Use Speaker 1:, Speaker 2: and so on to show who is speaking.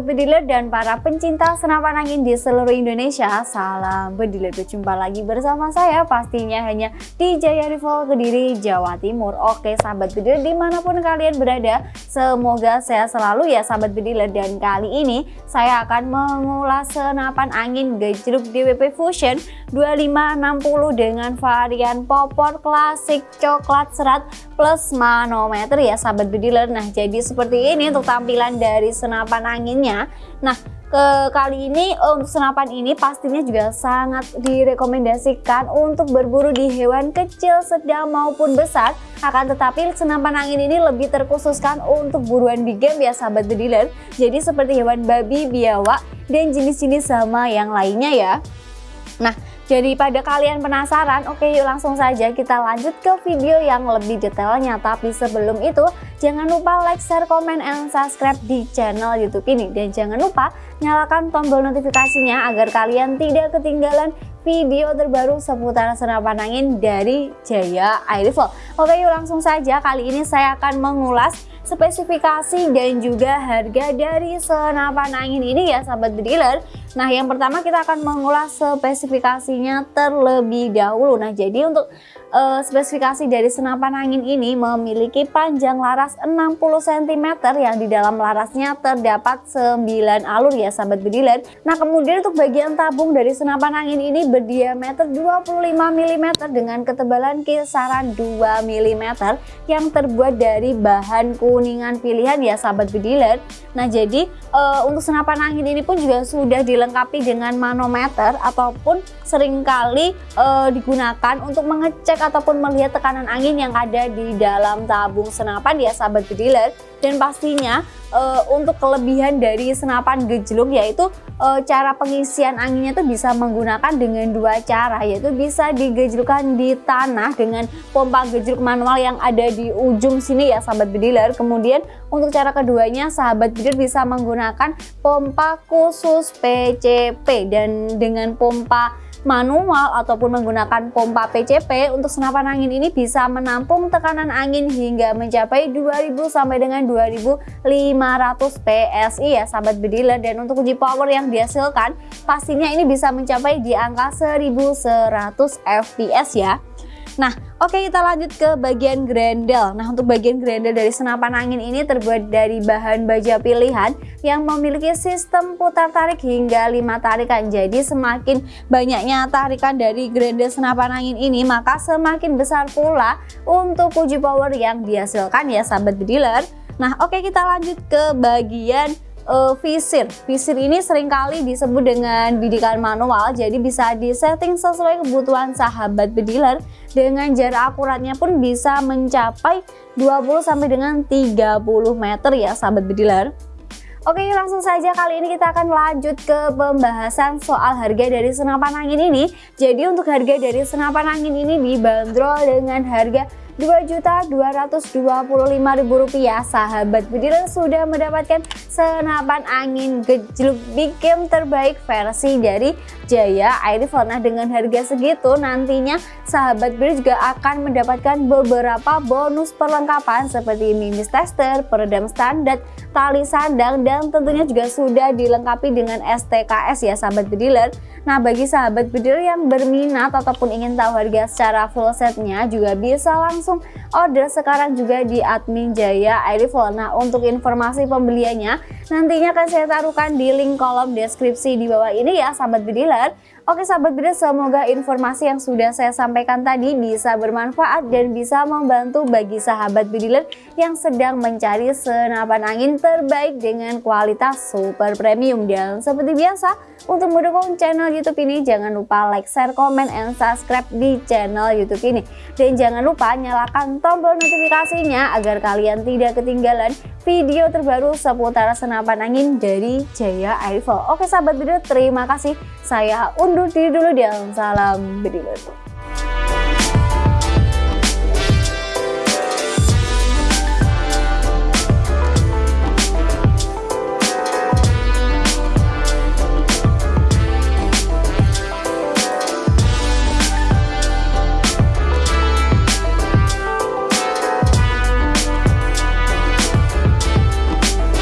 Speaker 1: Sobat Bediler dan para pencinta senapan angin di seluruh Indonesia Salam Bediler, berjumpa lagi bersama saya pastinya hanya di Jaya Rival Kediri, Jawa Timur. Oke Sahabat Bediler di mana pun kalian berada Semoga sehat selalu ya Sahabat Bediler. Dan kali ini saya akan mengulas senapan angin gejruk DWP Fusion 2560 dengan varian popor klasik coklat serat plus manometer ya Sahabat Bediler. Nah jadi seperti ini untuk tampilan dari senapan anginnya Nah ke kali ini untuk senapan ini pastinya juga sangat direkomendasikan untuk berburu di hewan kecil, sedang maupun besar. Akan tetapi senapan angin ini lebih terkhususkan untuk buruan big game ya sahabat bediler jadi seperti hewan babi, biawak, dan jenis-jenis sama yang lainnya ya. Nah jadi pada kalian penasaran, oke yuk langsung saja kita lanjut ke video yang lebih detailnya. Tapi sebelum itu, jangan lupa like, share, komen, and subscribe di channel YouTube ini. Dan jangan lupa nyalakan tombol notifikasinya agar kalian tidak ketinggalan video terbaru seputar senapan angin dari Jaya Air Rifle. Oke yuk langsung saja, kali ini saya akan mengulas spesifikasi dan juga harga dari senapan angin ini ya sahabat dealer Nah yang pertama kita akan mengulas spesifikasinya terlebih dahulu Nah jadi untuk uh, spesifikasi dari senapan angin ini memiliki panjang laras 60 cm yang di dalam larasnya terdapat 9 alur ya sahabat bediler. Nah kemudian untuk bagian tabung dari senapan angin ini berdiameter 25 mm dengan ketebalan kisaran 2 mm yang terbuat dari bahan kuningan pilihan ya sahabat bediler. Nah jadi uh, untuk senapan angin ini pun juga sudah dilengkapi dengan manometer ataupun sering kali uh, digunakan untuk mengecek ataupun melihat tekanan angin yang ada di dalam tabung senapan ya sahabat bediler dan pastinya uh, untuk kelebihan dari senapan gejluk yaitu uh, cara pengisian anginnya itu bisa menggunakan dengan dua cara yaitu bisa digejlukkan di tanah dengan pompa gejluk manual yang ada di ujung sini ya sahabat bediler kemudian untuk cara keduanya sahabat bediler bisa menggunakan pompa khusus PCP dan dengan pompa manual ataupun menggunakan pompa PCP untuk senapan angin ini bisa menampung tekanan angin hingga mencapai 2000 sampai dengan 2500 PSI ya sahabat bediler. Dan untuk uji power yang dihasilkan pastinya ini bisa mencapai di angka 1100 fps ya Nah, oke kita lanjut ke bagian grendel. Nah, untuk bagian grendel dari senapan angin ini terbuat dari bahan baja pilihan yang memiliki sistem putar tarik hingga 5 tarikan. Jadi, semakin banyaknya tarikan dari grendel senapan angin ini, maka semakin besar pula untuk uji power yang dihasilkan ya sahabat bediler. Nah, oke kita lanjut ke bagian uh, visir. Visir ini sering kali disebut dengan bidikan manual, jadi bisa disetting sesuai kebutuhan sahabat bediler. Dengan jarak akuratnya pun bisa mencapai 20 sampai dengan 30 meter ya sahabat bediler. Oke langsung saja kali ini kita akan lanjut ke pembahasan soal harga dari senapan angin ini Jadi untuk harga dari senapan angin ini dibanderol dengan harga Rp2.225.000 sahabat bediler sudah mendapatkan senapan angin gejluk big game terbaik versi dari Jaya Air Rifle nah dengan harga segitu. Nantinya sahabat bediler juga akan mendapatkan beberapa bonus perlengkapan seperti mimis tester, peredam standar, tali sandang dan tentunya juga sudah dilengkapi dengan STKS ya sahabat bediler Nah bagi sahabat bediler yang berminat ataupun ingin tahu harga secara full setnya juga bisa langsung langsung order sekarang juga di admin Jaya Airifol. Nah untuk informasi pembeliannya nantinya akan saya taruhkan di link kolom deskripsi di bawah ini ya sahabat bediler. Oke sahabat bediler semoga informasi yang sudah saya sampaikan tadi bisa bermanfaat dan bisa membantu bagi sahabat bediler yang sedang mencari senapan angin terbaik dengan kualitas super premium. Dan seperti biasa untuk mendukung channel youtube ini jangan lupa like, share, komen, and subscribe di channel youtube ini. Dan jangan lupa nyalakan tombol notifikasinya agar kalian tidak ketinggalan video terbaru seputar senapan angin dari Jaya Airfall. Oke sahabat video terima kasih. Saya undur diri dulu dan salam bediler.